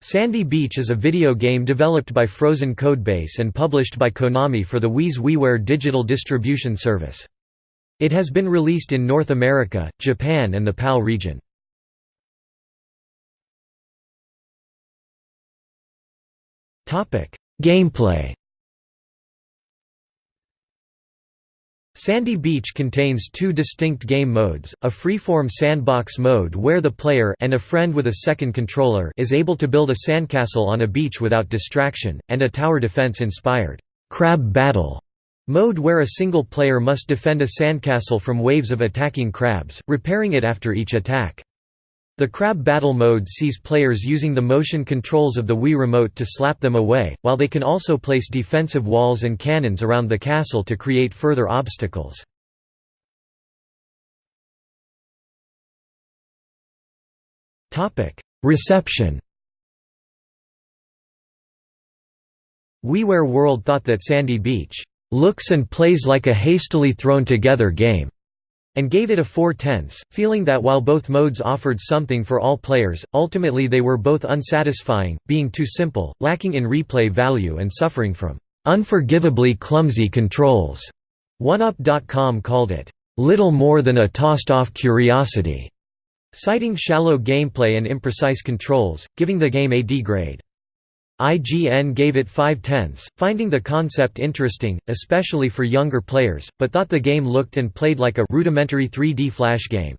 Sandy Beach is a video game developed by Frozen Codebase and published by Konami for the Wii's WiiWare digital distribution service. It has been released in North America, Japan and the PAL region. Gameplay Sandy Beach contains two distinct game modes, a freeform sandbox mode where the player and a friend with a second controller is able to build a sandcastle on a beach without distraction, and a tower defense-inspired crab battle mode where a single player must defend a sandcastle from waves of attacking crabs, repairing it after each attack. The crab battle mode sees players using the motion controls of the Wii Remote to slap them away, while they can also place defensive walls and cannons around the castle to create further obstacles. Reception WiiWare World thought that Sandy Beach looks and plays like a hastily thrown together game and gave it a 4 tenths, feeling that while both modes offered something for all players, ultimately they were both unsatisfying, being too simple, lacking in replay value and suffering from unforgivably clumsy controls. 1UP.com called it, "...little more than a tossed-off curiosity", citing shallow gameplay and imprecise controls, giving the game a D grade. IGN gave it 5 tenths, finding the concept interesting, especially for younger players, but thought the game looked and played like a rudimentary 3D Flash game.